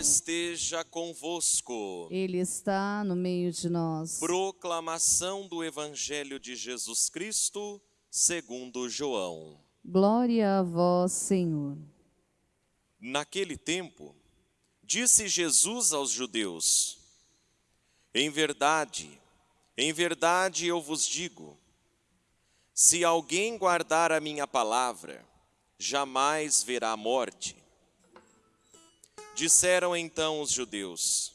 Esteja convosco. Ele está no meio de nós. Proclamação do Evangelho de Jesus Cristo, segundo João. Glória a vós, Senhor. Naquele tempo, disse Jesus aos judeus: Em verdade, em verdade eu vos digo, se alguém guardar a minha palavra, jamais verá morte. Disseram então os judeus: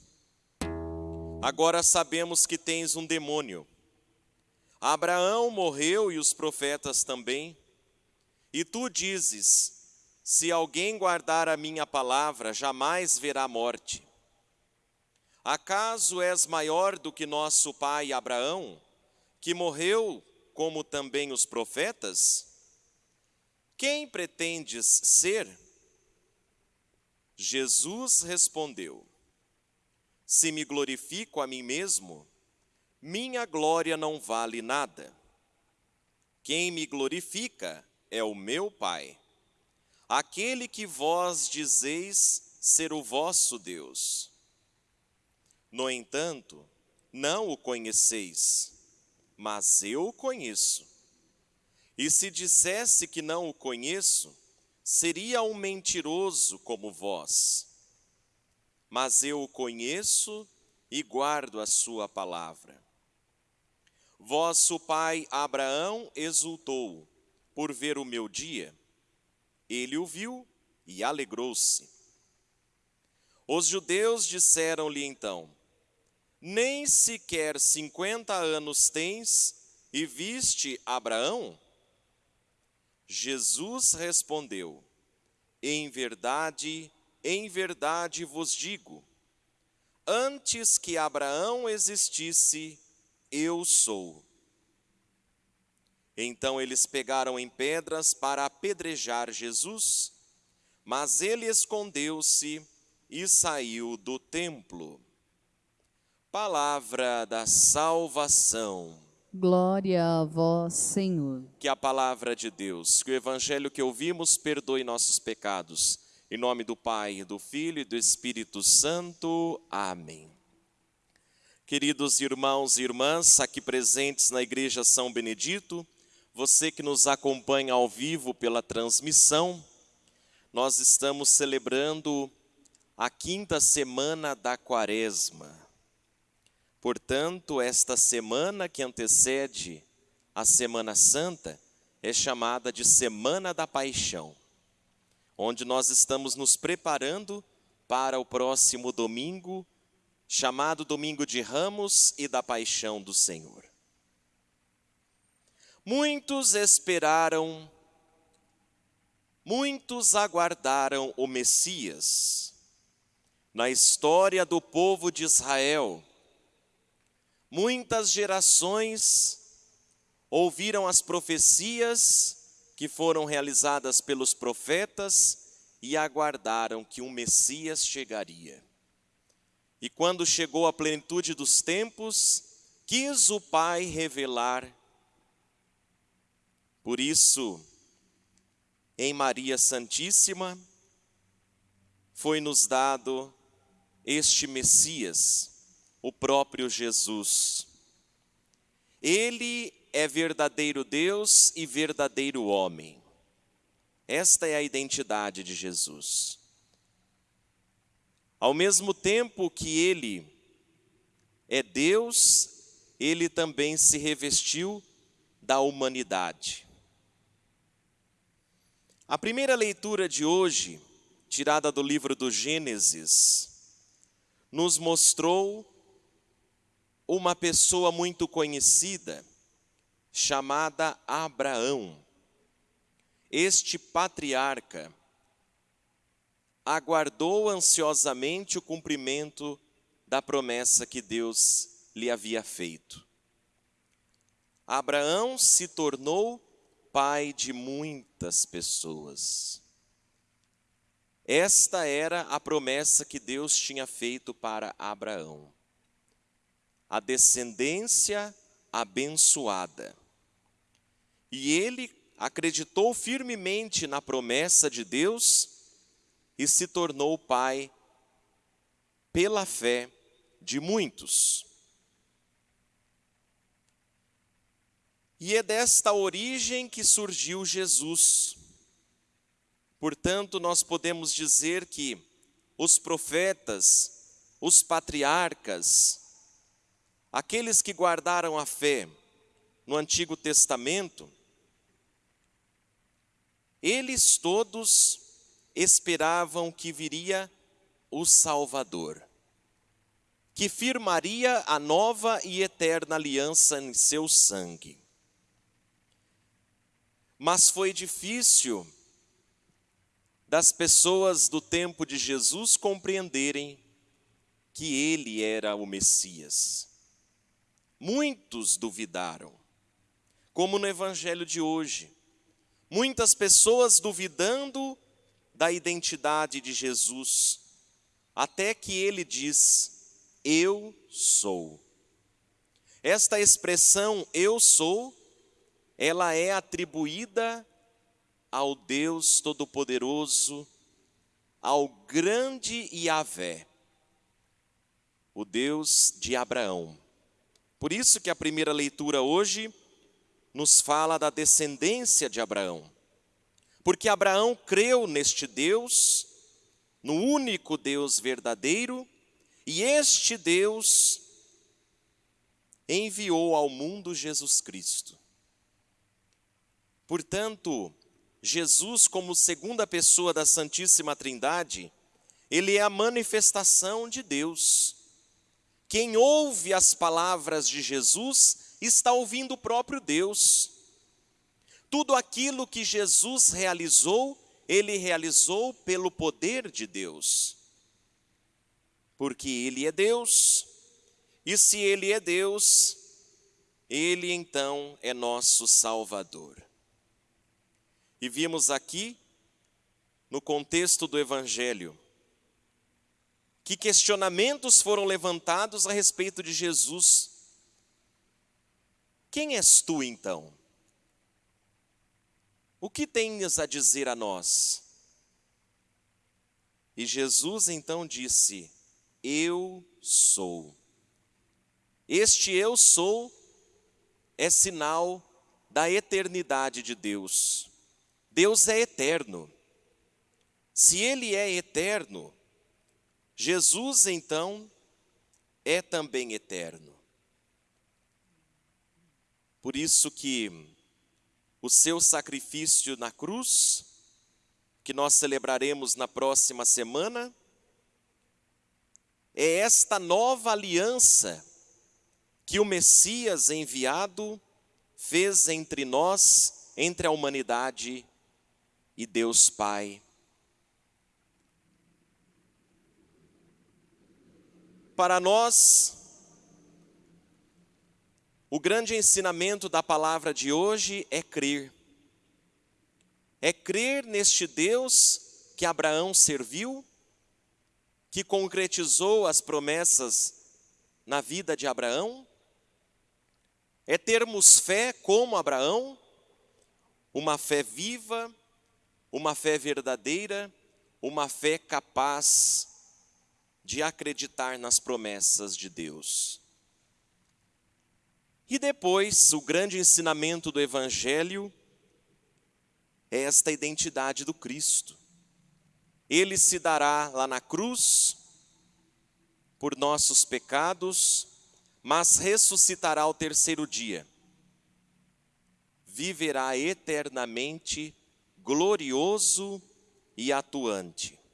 Agora sabemos que tens um demônio. Abraão morreu e os profetas também. E tu dizes: Se alguém guardar a minha palavra, jamais verá morte. Acaso és maior do que nosso pai Abraão, que morreu como também os profetas? Quem pretendes ser? Jesus respondeu: Se me glorifico a mim mesmo, minha glória não vale nada. Quem me glorifica é o meu Pai, aquele que vós dizeis ser o vosso Deus. No entanto, não o conheceis, mas eu o conheço. E se dissesse que não o conheço, seria um mentiroso como vós. Mas eu o conheço e guardo a sua palavra. Vosso pai Abraão exultou por ver o meu dia. Ele o viu e alegrou-se. Os judeus disseram-lhe então: Nem sequer cinquenta anos tens e viste Abraão? Jesus respondeu: Em verdade, em verdade vos digo, antes que Abraão existisse, eu sou. Então eles pegaram em pedras para apedrejar Jesus, mas ele escondeu-se e saiu do templo. Palavra da salvação. Glória a vós, Senhor. Que a palavra de Deus, que o evangelho que ouvimos perdoe nossos pecados. Em nome do Pai, do Filho e do Espírito Santo. Amém. Queridos irmãos e irmãs, aqui presentes na Igreja São Benedito, você que nos acompanha ao vivo pela transmissão, nós estamos celebrando a quinta semana da Quaresma. Portanto, esta semana que antecede a Semana Santa é chamada de Semana da Paixão, onde nós estamos nos preparando para o próximo domingo, chamado Domingo de Ramos e da Paixão do Senhor. Muitos esperaram, muitos aguardaram o Messias. Na história do povo de Israel, Muitas gerações ouviram as profecias que foram realizadas pelos profetas e aguardaram que um Messias chegaria. E quando chegou a plenitude dos tempos, quis o Pai revelar. Por isso, em Maria Santíssima, foi nos dado este Messias o próprio Jesus. Ele é verdadeiro Deus e verdadeiro homem. Esta é a identidade de Jesus. Ao mesmo tempo que ele é Deus, ele também se revestiu da humanidade. A primeira leitura de hoje, tirada do livro do Gênesis, nos mostrou uma pessoa muito conhecida, chamada Abraão. Este patriarca aguardou ansiosamente o cumprimento da promessa que Deus lhe havia feito. Abraão se tornou pai de muitas pessoas. Esta era a promessa que Deus tinha feito para Abraão a descendência abençoada. E ele acreditou firmemente na promessa de Deus e se tornou pai pela fé de muitos. E é desta origem que surgiu Jesus. Portanto, nós podemos dizer que os profetas, os patriarcas, aqueles que guardaram a fé no Antigo Testamento, eles todos esperavam que viria o Salvador, que firmaria a nova e eterna aliança em seu sangue. Mas foi difícil das pessoas do tempo de Jesus compreenderem que ele era o Messias. Muitos duvidaram, como no evangelho de hoje. Muitas pessoas duvidando da identidade de Jesus, até que ele diz: Eu sou. Esta expressão eu sou, ela é atribuída ao Deus Todo-Poderoso, ao grande Yahvé, o Deus de Abraão. Por isso que a primeira leitura hoje nos fala da descendência de Abraão. Porque Abraão creu neste Deus, no único Deus verdadeiro, e este Deus enviou ao mundo Jesus Cristo. Portanto, Jesus, como segunda pessoa da Santíssima Trindade, ele é a manifestação de Deus. Quem ouve as palavras de Jesus está ouvindo o próprio Deus. Tudo aquilo que Jesus realizou, ele realizou pelo poder de Deus. Porque ele é Deus, e se ele é Deus, ele então é nosso Salvador. E vimos aqui, no contexto do Evangelho, que questionamentos foram levantados a respeito de Jesus. Quem és tu então? O que tens a dizer a nós? E Jesus então disse: Eu sou. Este eu sou é sinal da eternidade de Deus. Deus é eterno. Se Ele é eterno, Jesus então é também eterno. Por isso que o seu sacrifício na cruz, que nós celebraremos na próxima semana, é esta nova aliança que o Messias enviado fez entre nós, entre a humanidade e Deus Pai. Para nós, o grande ensinamento da palavra de hoje é crer. É crer neste Deus que Abraão serviu, que concretizou as promessas na vida de Abraão. É termos fé como Abraão, uma fé viva, uma fé verdadeira, uma fé capaz de acreditar nas promessas de Deus. E depois, o grande ensinamento do Evangelho é esta identidade do Cristo. Ele se dará lá na cruz por nossos pecados, mas ressuscitará ao terceiro dia. Viverá eternamente glorioso e atuante.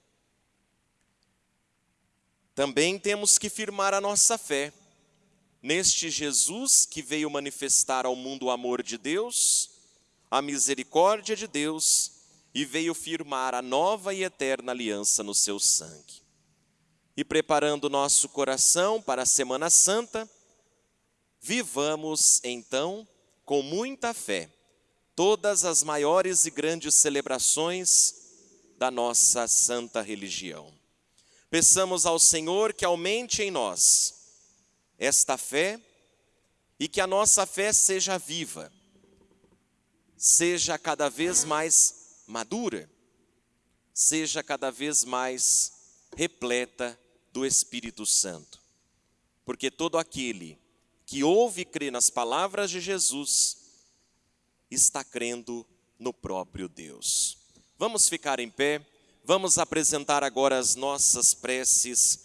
Também temos que firmar a nossa fé neste Jesus que veio manifestar ao mundo o amor de Deus, a misericórdia de Deus e veio firmar a nova e eterna aliança no seu sangue. E preparando nosso coração para a Semana Santa, vivamos então com muita fé todas as maiores e grandes celebrações da nossa santa religião. Peçamos ao Senhor que aumente em nós esta fé e que a nossa fé seja viva, seja cada vez mais madura, seja cada vez mais repleta do Espírito Santo. Porque todo aquele que ouve e crê nas palavras de Jesus está crendo no próprio Deus. Vamos ficar em pé, vamos apresentar agora as nossas preces